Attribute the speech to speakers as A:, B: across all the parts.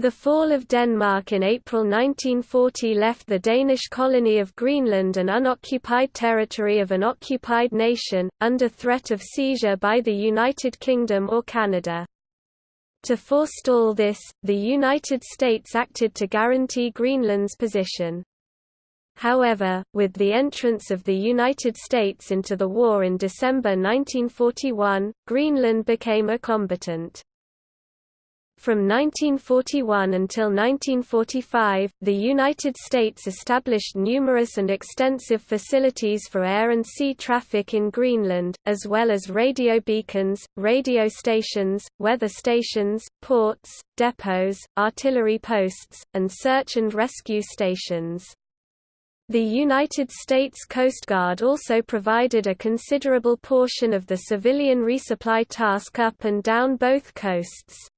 A: The fall of Denmark in April 1940 left the Danish colony of Greenland an unoccupied territory of an occupied nation, under threat of seizure by the United Kingdom or Canada. To forestall this, the United States acted to guarantee Greenland's position. However, with the entrance of the United States into the war in December 1941, Greenland became a combatant. From 1941 until 1945, the United States established numerous and extensive facilities for air and sea traffic in Greenland, as well as radio beacons, radio stations, weather stations, ports, depots, artillery posts, and search and rescue stations. The United States Coast Guard also provided a considerable portion of the civilian resupply task up and down both coasts.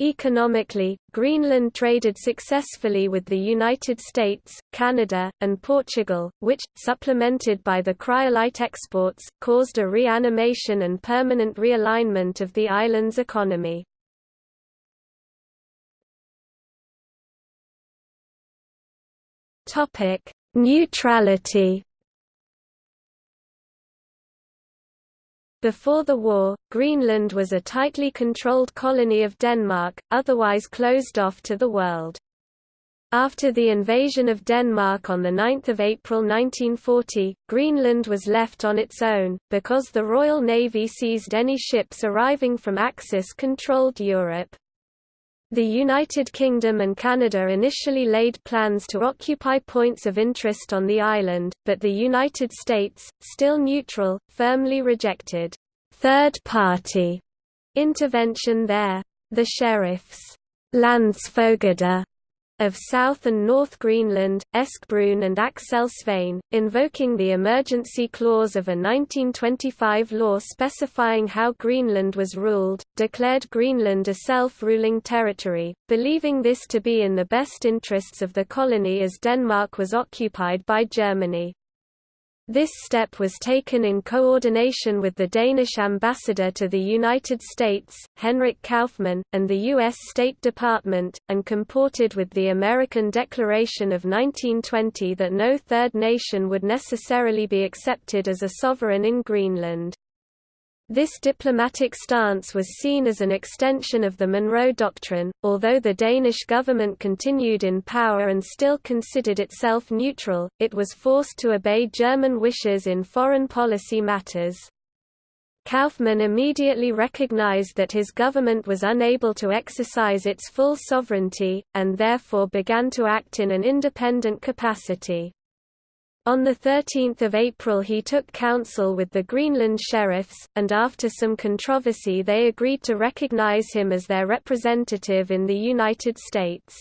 A: Economically, Greenland traded successfully with the United States, Canada, and Portugal, which, supplemented by the cryolite exports, caused a reanimation and permanent realignment of the island's economy. Neutrality Before the war, Greenland was a tightly controlled colony of Denmark, otherwise closed off to the world. After the invasion of Denmark on 9 April 1940, Greenland was left on its own, because the Royal Navy seized any ships arriving from Axis-controlled Europe. The United Kingdom and Canada initially laid plans to occupy points of interest on the island, but the United States, still neutral, firmly rejected third-party intervention there. The sheriffs Landsfogeder of South and North Greenland, Eske Brun and Axel Svane, invoking the emergency clause of a 1925 law specifying how Greenland was ruled, declared Greenland a self-ruling territory, believing this to be in the best interests of the colony as Denmark was occupied by Germany. This step was taken in coordination with the Danish ambassador to the United States, Henrik Kaufmann, and the U.S. State Department, and comported with the American Declaration of 1920 that no third nation would necessarily be accepted as a sovereign in Greenland. This diplomatic stance was seen as an extension of the Monroe Doctrine, although the Danish government continued in power and still considered itself neutral, it was forced to obey German wishes in foreign policy matters. Kaufmann immediately recognized that his government was unable to exercise its full sovereignty, and therefore began to act in an independent capacity. On 13 April he took counsel with the Greenland sheriffs, and after some controversy they agreed to recognize him as their representative in the United States.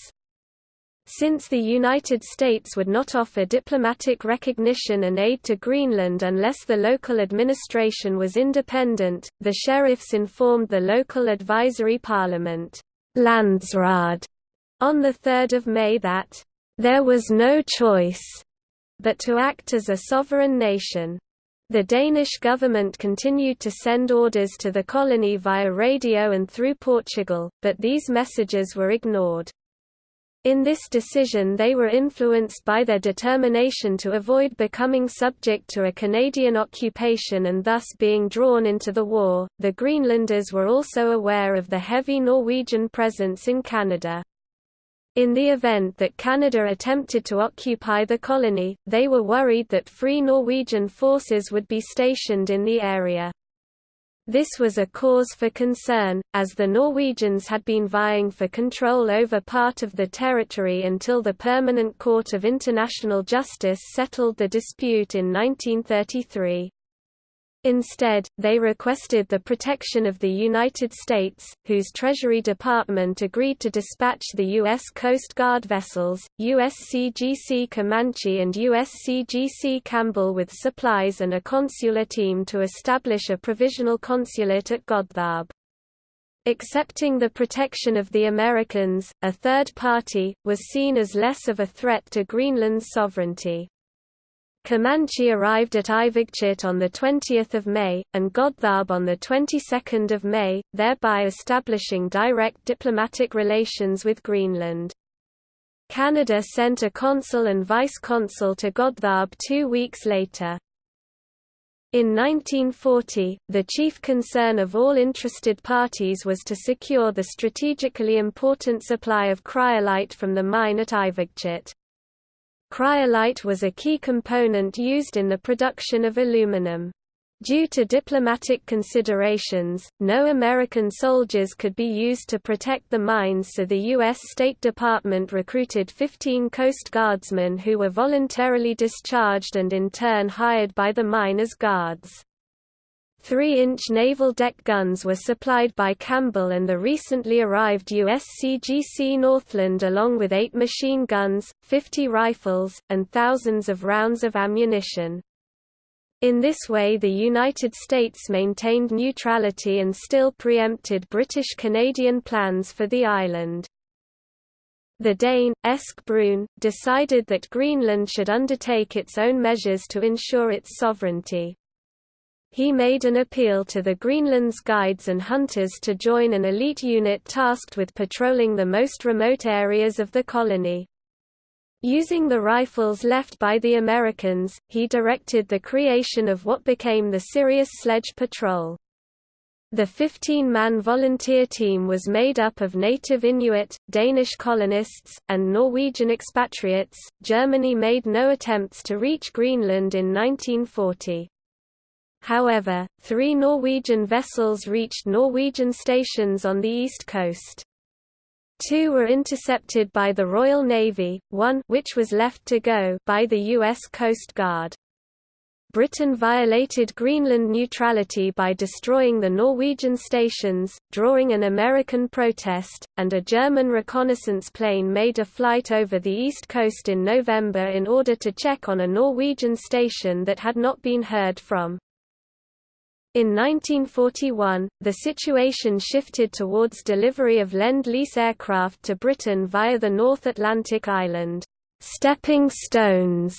A: Since the United States would not offer diplomatic recognition and aid to Greenland unless the local administration was independent, the sheriffs informed the local advisory parliament Landsrad, on 3 May that, "...there was no choice," but to act as a sovereign nation. The Danish government continued to send orders to the colony via radio and through Portugal, but these messages were ignored. In this decision they were influenced by their determination to avoid becoming subject to a Canadian occupation and thus being drawn into the war. The Greenlanders were also aware of the heavy Norwegian presence in Canada. In the event that Canada attempted to occupy the colony, they were worried that Free Norwegian forces would be stationed in the area. This was a cause for concern, as the Norwegians had been vying for control over part of the territory until the Permanent Court of International Justice settled the dispute in 1933. Instead, they requested the protection of the United States, whose Treasury Department agreed to dispatch the U.S. Coast Guard vessels, USCGC Comanche and USCGC Campbell with supplies and a consular team to establish a provisional consulate at Godthab Accepting the protection of the Americans, a third party, was seen as less of a threat to Greenland's sovereignty. Comanche arrived at Ivigtut on 20 May, and Godthab on 22 May, thereby establishing direct diplomatic relations with Greenland. Canada sent a consul and vice-consul to Godthab two weeks later. In 1940, the chief concern of all interested parties was to secure the strategically important supply of cryolite from the mine at Ivigtut. Cryolite was a key component used in the production of aluminum. Due to diplomatic considerations, no American soldiers could be used to protect the mines so the U.S. State Department recruited 15 Coast Guardsmen who were voluntarily discharged and in turn hired by the mine as guards. 3-inch naval deck guns were supplied by Campbell and the recently arrived USCGC Northland along with 8 machine guns, 50 rifles, and thousands of rounds of ammunition. In this way the United States maintained neutrality and still preempted British-Canadian plans for the island. The Dane, Eske Brun, decided that Greenland should undertake its own measures to ensure its sovereignty. He made an appeal to the Greenland's guides and hunters to join an elite unit tasked with patrolling the most remote areas of the colony. Using the rifles left by the Americans, he directed the creation of what became the Sirius Sledge Patrol. The 15-man volunteer team was made up of native Inuit, Danish colonists, and Norwegian expatriates. Germany made no attempts to reach Greenland in 1940. However, three Norwegian vessels reached Norwegian stations on the east coast. Two were intercepted by the Royal Navy, one which was left to go by the U.S. Coast Guard. Britain violated Greenland neutrality by destroying the Norwegian stations, drawing an American protest, and a German reconnaissance plane made a flight over the east coast in November in order to check on a Norwegian station that had not been heard from. In 1941, the situation shifted towards delivery of Lend-Lease aircraft to Britain via the North Atlantic island, stepping stones.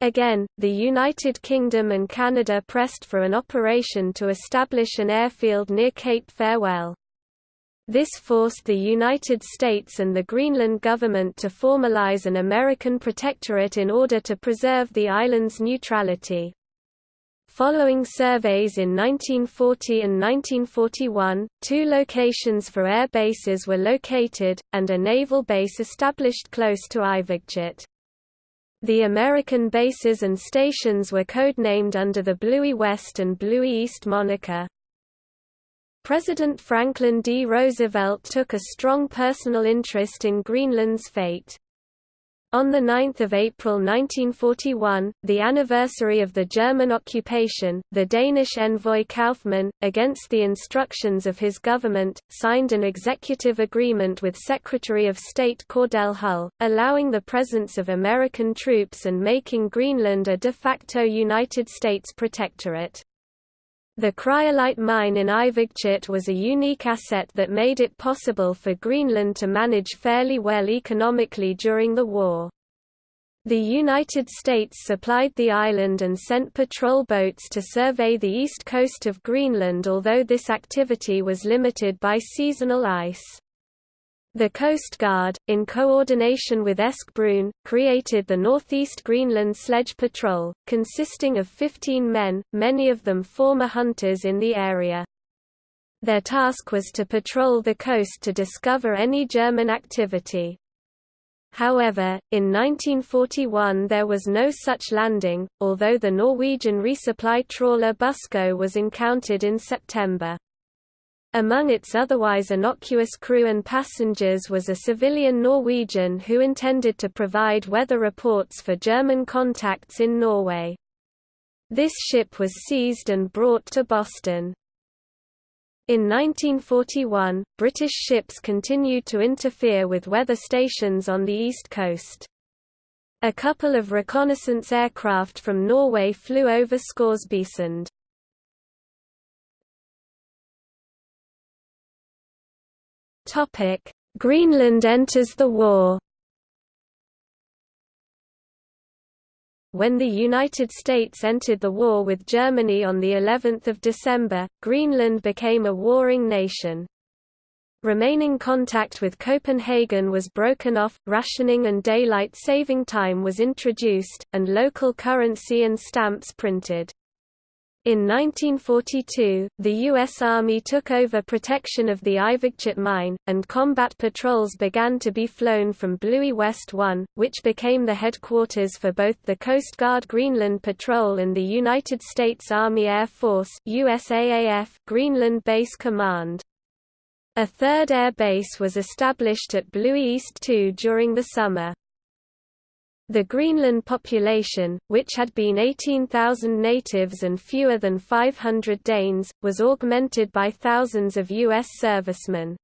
A: Again, the United Kingdom and Canada pressed for an operation to establish an airfield near Cape Farewell. This forced the United States and the Greenland government to formalize an American protectorate in order to preserve the island's neutrality. Following surveys in 1940 and 1941, two locations for air bases were located, and a naval base established close to Ivigtut. The American bases and stations were codenamed under the Bluie West and Bluie East moniker. President Franklin D. Roosevelt took a strong personal interest in Greenland's fate. On 9 April 1941, the anniversary of the German occupation, the Danish envoy Kaufmann, against the instructions of his government, signed an executive agreement with Secretary of State Cordell Hull, allowing the presence of American troops and making Greenland a de facto United States protectorate. The cryolite mine in Ivigtut was a unique asset that made it possible for Greenland to manage fairly well economically during the war. The United States supplied the island and sent patrol boats to survey the east coast of Greenland although this activity was limited by seasonal ice. The Coast Guard, in coordination with Eske Brun, created the Northeast Greenland Sledge Patrol, consisting of 15 men, many of them former hunters in the area. Their task was to patrol the coast to discover any German activity. However, in 1941 there was no such landing, although the Norwegian resupply trawler Busko was encountered in September. Among its otherwise innocuous crew and passengers was a civilian Norwegian who intended to provide weather reports for German contacts in Norway. This ship was seized and brought to Boston. In 1941, British ships continued to interfere with weather stations on the east coast. A couple of reconnaissance aircraft from Norway flew over Scoresbysund. Greenland enters the war. when the United States entered the war with Germany on the 11th of December, Greenland became a warring nation. Remaining contact with Copenhagen was broken off, rationing and daylight saving time was introduced, and local currency and stamps printed. In 1942, the U.S. Army took over protection of the Ivigtut mine, and combat patrols began to be flown from Bluie West 1, which became the headquarters for both the Coast Guard Greenland Patrol and the United States Army Air Force USAAF Greenland Base Command. A third air base was established at Bluie East 2 during the summer. The Greenland population, which had been 18,000 natives and fewer than 500 Danes, was augmented by thousands of U.S. servicemen.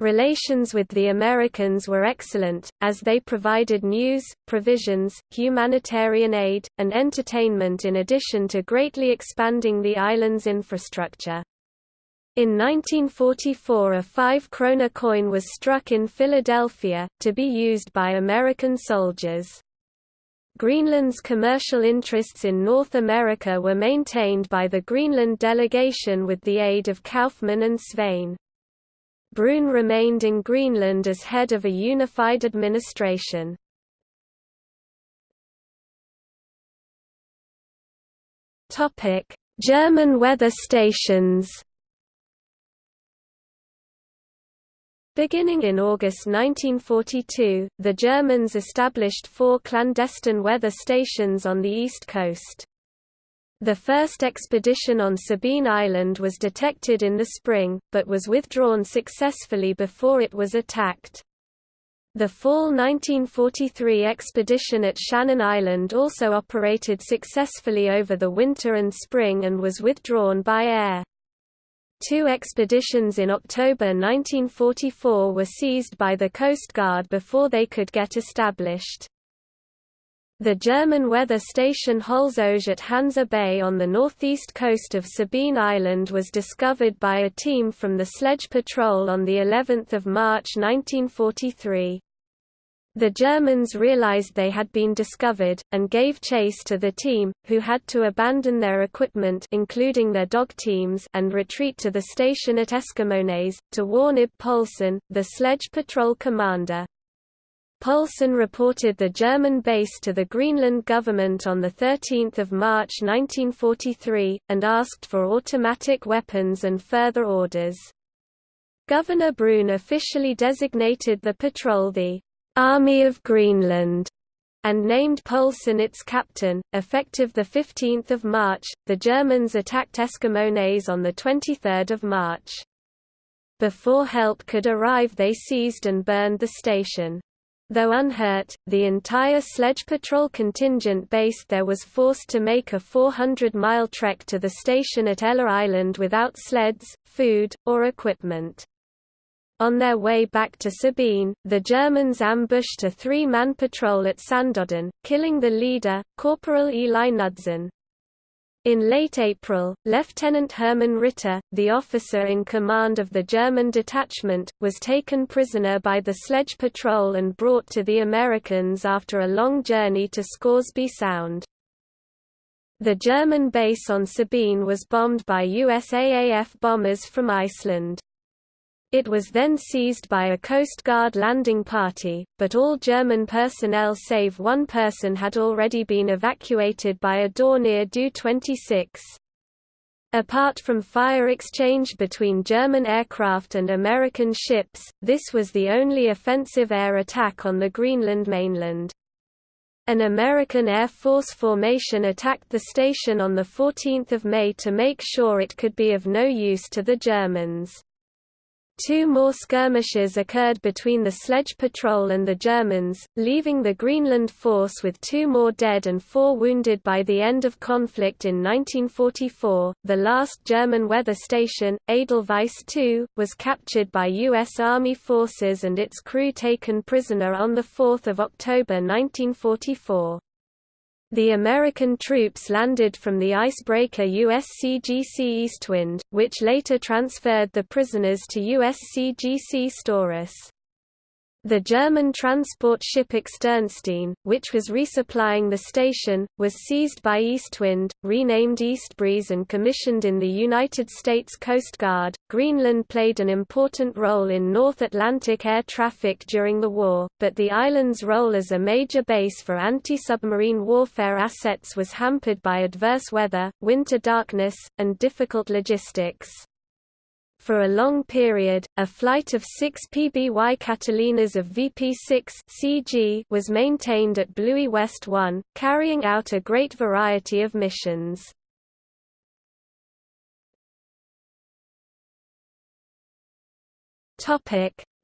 A: Relations with the Americans were excellent, as they provided news, provisions, humanitarian aid, and entertainment in addition to greatly expanding the island's infrastructure. In 1944 a 5 krona coin was struck in Philadelphia, to be used by American soldiers. Greenland's commercial interests in North America were maintained by the Greenland delegation with the aid of Kaufmann and Svane. Brune remained in Greenland as head of a unified administration. German weather stations Beginning in August 1942, the Germans established four clandestine weather stations on the east coast. The first expedition on Sabine Island was detected in the spring, but was withdrawn successfully before it was attacked. The fall 1943 expedition at Shannon Island also operated successfully over the winter and spring and was withdrawn by air. Two expeditions in October 1944 were seized by the Coast Guard before they could get established. The German weather station Holzauge at Hansa Bay on the northeast coast of Sabine Island was discovered by a team from the Sledge Patrol on the 11th of March 1943. The Germans realized they had been discovered, and gave chase to the team, who had to abandon their equipment including their dog teams and retreat to the station at Eskimonæs, to warn Ib the sledge patrol commander. Poulsen reported the German base to the Greenland government on 13 March 1943, and asked for automatic weapons and further orders. Governor Brune officially designated the patrol the Army of Greenland, and named Poulsen its captain. Effective 15 March, the Germans attacked Eskimonæs on 23 March. Before help could arrive they seized and burned the station. Though unhurt, the entire sledge patrol contingent based there was forced to make a 400-mile trek to the station at Ella Island without sleds, food, or equipment. On their way back to Sabine, the Germans ambushed a three-man patrol at Sandodden, killing the leader, Corporal Eli Knudsen. In late April, Lieutenant Hermann Ritter, the officer in command of the German detachment, was taken prisoner by the sledge patrol and brought to the Americans after a long journey to Scoresby Sound. The German base on Sabine was bombed by USAAF bombers from Iceland. It was then seized by a Coast Guard landing party, but all German personnel save one person had already been evacuated by a Dornier Do-26. Apart from fire exchange between German aircraft and American ships, this was the only offensive air attack on the Greenland mainland. An American Air Force formation attacked the station on 14 May to make sure it could be of no use to the Germans. Two more skirmishes occurred between the sledge patrol and the Germans, leaving the Greenland force with two more dead and four wounded by the end of conflict in 1944. The last German weather station, Edelweiss II, was captured by U.S. Army forces and its crew taken prisoner on 4 October 1944. The American troops landed from the icebreaker USCGC Eastwind, which later transferred the prisoners to USCGC Storis. The German transport ship Externstein, which was resupplying the station, was seized by Eastwind, renamed Eastbreeze and commissioned in the United States Coast Guard. Greenland played an important role in North Atlantic air traffic during the war, but the island's role as a major base for anti-submarine warfare assets was hampered by adverse weather, winter darkness, and difficult logistics. For a long period, a flight of six PBY Catalinas of VP6 CG was maintained at Bluie West 1, carrying out a great variety of missions.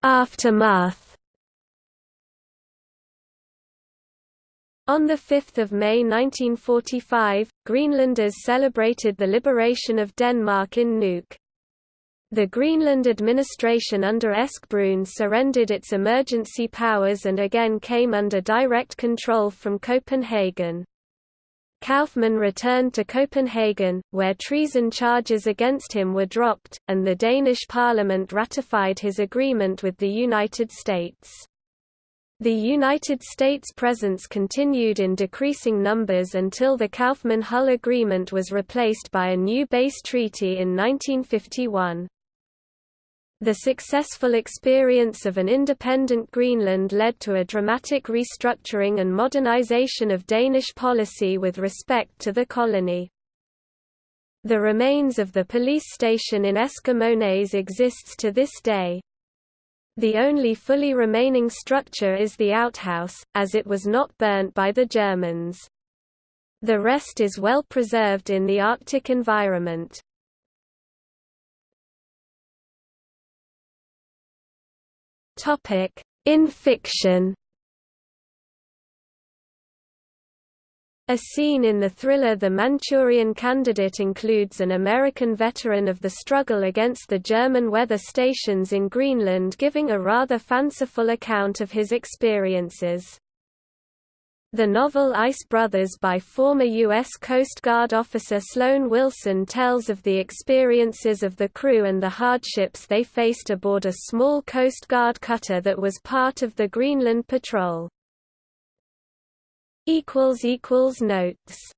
A: Aftermath On 5 May 1945, Greenlanders celebrated the liberation of Denmark in Nuuk. The Greenland administration under Eske Brun surrendered its emergency powers and again came under direct control from Copenhagen. Kaufmann returned to Copenhagen, where treason charges against him were dropped, and the Danish parliament ratified his agreement with the United States. The United States' presence continued in decreasing numbers until the Kaufmann-Hull Agreement was replaced by a new base treaty in 1951. The successful experience of an independent Greenland led to a dramatic restructuring and modernization of Danish policy with respect to the colony. The remains of the police station in Esquimaux exists to this day. The only fully remaining structure is the outhouse, as it was not burnt by the Germans. The rest is well preserved in the Arctic environment. Topic: In fiction. A scene in the thriller The Manchurian Candidate includes an American veteran of the struggle against the German weather stations in Greenland giving a rather fanciful account of his experiences. The novel Ice Brothers by former U.S. Coast Guard officer Sloan Wilson tells of the experiences of the crew and the hardships they faced aboard a small Coast Guard cutter that was part of the Greenland Patrol. Notes